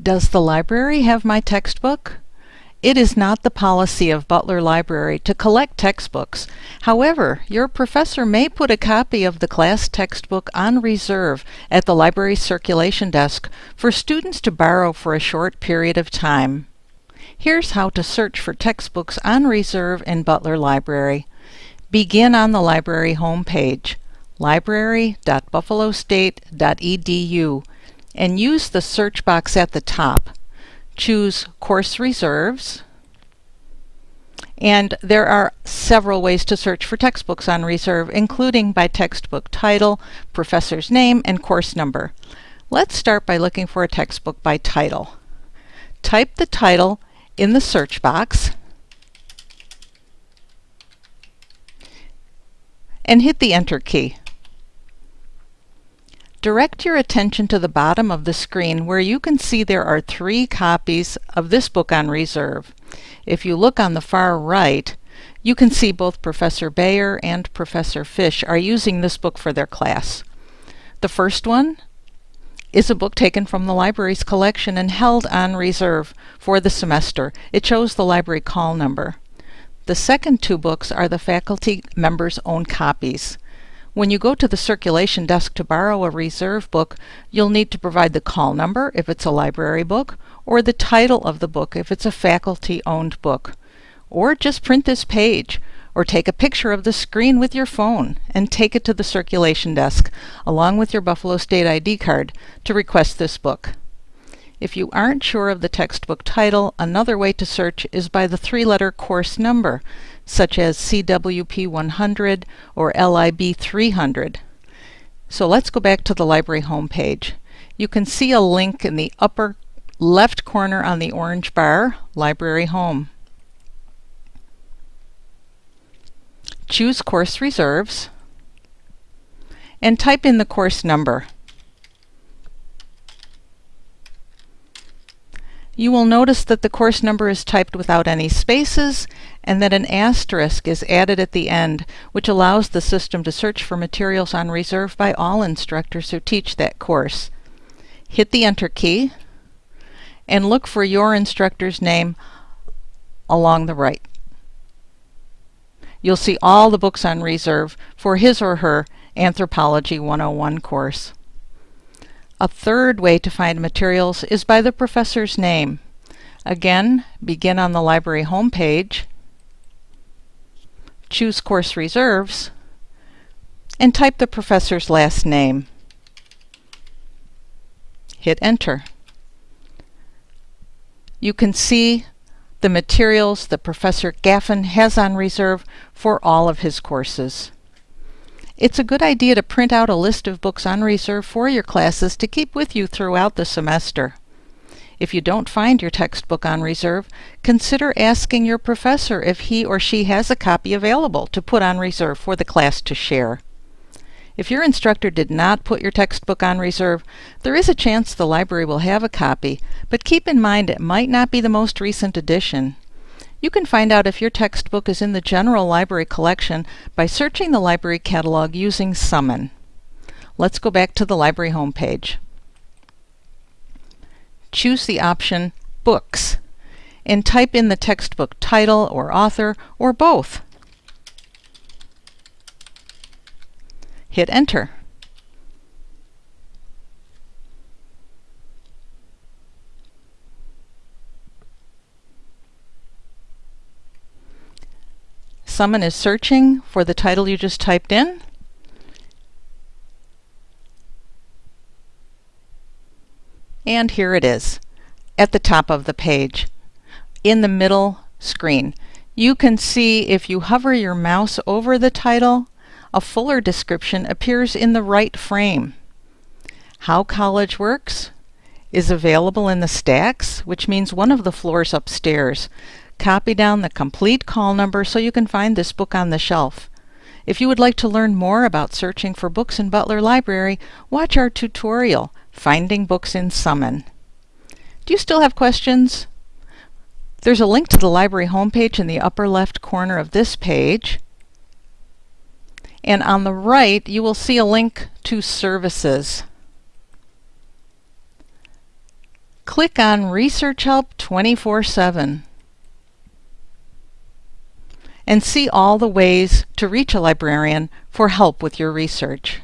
Does the library have my textbook? It is not the policy of Butler Library to collect textbooks. However, your professor may put a copy of the class textbook on reserve at the library circulation desk for students to borrow for a short period of time. Here's how to search for textbooks on reserve in Butler Library. Begin on the library homepage, library.buffalostate.edu, and use the search box at the top choose Course Reserves. And there are several ways to search for textbooks on reserve, including by textbook title, professor's name, and course number. Let's start by looking for a textbook by title. Type the title in the search box and hit the Enter key. Direct your attention to the bottom of the screen where you can see there are three copies of this book on reserve. If you look on the far right, you can see both Professor Bayer and Professor Fish are using this book for their class. The first one is a book taken from the library's collection and held on reserve for the semester. It shows the library call number. The second two books are the faculty members' own copies. When you go to the circulation desk to borrow a reserve book, you'll need to provide the call number if it's a library book, or the title of the book if it's a faculty-owned book. Or just print this page, or take a picture of the screen with your phone and take it to the circulation desk, along with your Buffalo State ID card, to request this book. If you aren't sure of the textbook title, another way to search is by the three-letter course number such as CWP 100 or LIB 300. So let's go back to the library homepage. You can see a link in the upper left corner on the orange bar, Library Home. Choose Course Reserves and type in the course number. You will notice that the course number is typed without any spaces and that an asterisk is added at the end, which allows the system to search for materials on reserve by all instructors who teach that course. Hit the Enter key and look for your instructor's name along the right. You'll see all the books on reserve for his or her Anthropology 101 course. A third way to find materials is by the professor's name. Again, begin on the library homepage, choose Course Reserves, and type the professor's last name. Hit Enter. You can see the materials that Professor Gaffin has on reserve for all of his courses. It's a good idea to print out a list of books on reserve for your classes to keep with you throughout the semester. If you don't find your textbook on reserve, consider asking your professor if he or she has a copy available to put on reserve for the class to share. If your instructor did not put your textbook on reserve, there is a chance the library will have a copy, but keep in mind it might not be the most recent edition. You can find out if your textbook is in the general library collection by searching the library catalog using Summon. Let's go back to the library homepage. Choose the option Books and type in the textbook title or author or both. Hit Enter. Summon is searching for the title you just typed in. And here it is at the top of the page in the middle screen. You can see if you hover your mouse over the title, a fuller description appears in the right frame. How College Works is available in the stacks, which means one of the floors upstairs. Copy down the complete call number so you can find this book on the shelf. If you would like to learn more about searching for books in Butler Library, watch our tutorial, Finding Books in Summon. Do you still have questions? There's a link to the library homepage in the upper left corner of this page. And on the right, you will see a link to services. Click on Research Help 24-7 and see all the ways to reach a librarian for help with your research.